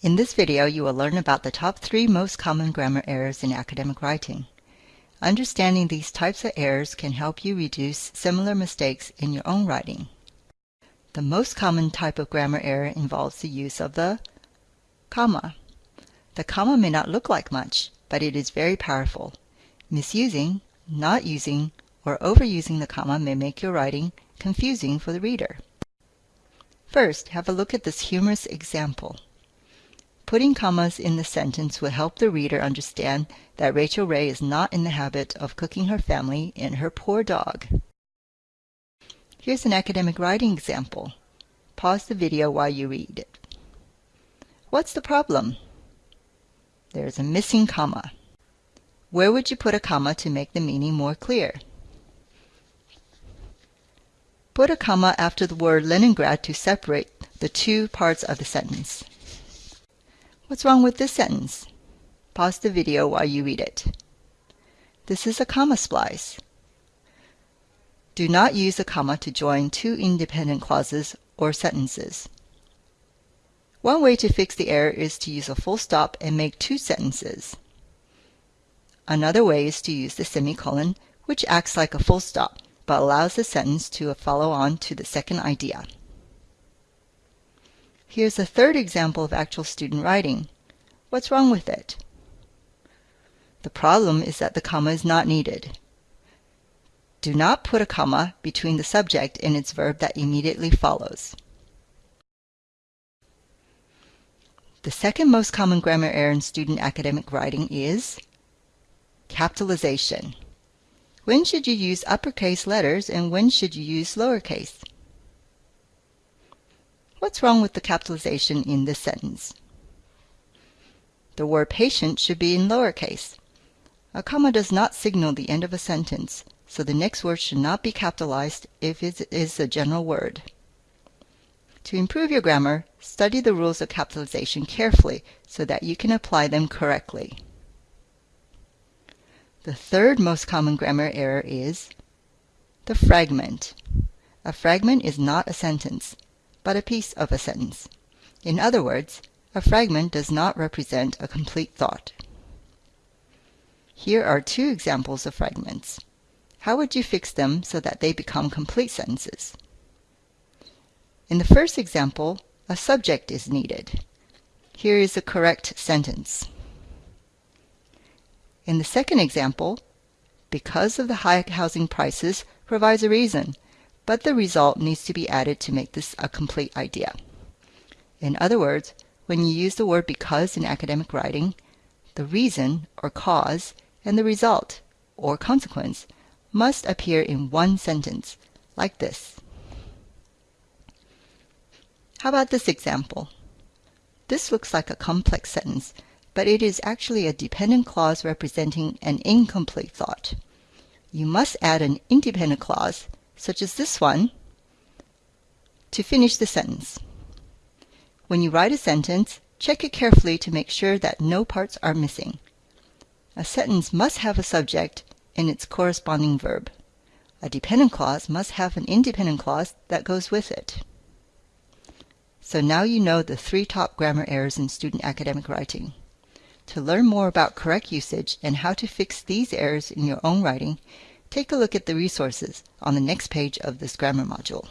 In this video, you will learn about the top three most common grammar errors in academic writing. Understanding these types of errors can help you reduce similar mistakes in your own writing. The most common type of grammar error involves the use of the comma. The comma may not look like much, but it is very powerful. Misusing, not using, or overusing the comma may make your writing confusing for the reader. First, have a look at this humorous example. Putting commas in the sentence will help the reader understand that Rachael Ray is not in the habit of cooking her family and her poor dog. Here's an academic writing example. Pause the video while you read it. What's the problem? There's a missing comma. Where would you put a comma to make the meaning more clear? Put a comma after the word Leningrad to separate the two parts of the sentence. What's wrong with this sentence? Pause the video while you read it. This is a comma splice. Do not use a comma to join two independent clauses or sentences. One way to fix the error is to use a full stop and make two sentences. Another way is to use the semicolon, which acts like a full stop, but allows the sentence to follow on to the second idea. Here's a third example of actual student writing. What's wrong with it? The problem is that the comma is not needed. Do not put a comma between the subject and its verb that immediately follows. The second most common grammar error in student academic writing is capitalization. When should you use uppercase letters and when should you use lowercase? What's wrong with the capitalization in this sentence? The word patient should be in lowercase. A comma does not signal the end of a sentence, so the next word should not be capitalized if it is a general word. To improve your grammar, study the rules of capitalization carefully so that you can apply them correctly. The third most common grammar error is the fragment. A fragment is not a sentence but a piece of a sentence. In other words, a fragment does not represent a complete thought. Here are two examples of fragments. How would you fix them so that they become complete sentences? In the first example, a subject is needed. Here is a correct sentence. In the second example, because of the high housing prices provides a reason but the result needs to be added to make this a complete idea. In other words, when you use the word because in academic writing, the reason or cause and the result or consequence must appear in one sentence, like this. How about this example? This looks like a complex sentence, but it is actually a dependent clause representing an incomplete thought. You must add an independent clause such as this one, to finish the sentence. When you write a sentence, check it carefully to make sure that no parts are missing. A sentence must have a subject and its corresponding verb. A dependent clause must have an independent clause that goes with it. So now you know the three top grammar errors in student academic writing. To learn more about correct usage and how to fix these errors in your own writing, Take a look at the resources on the next page of this grammar module.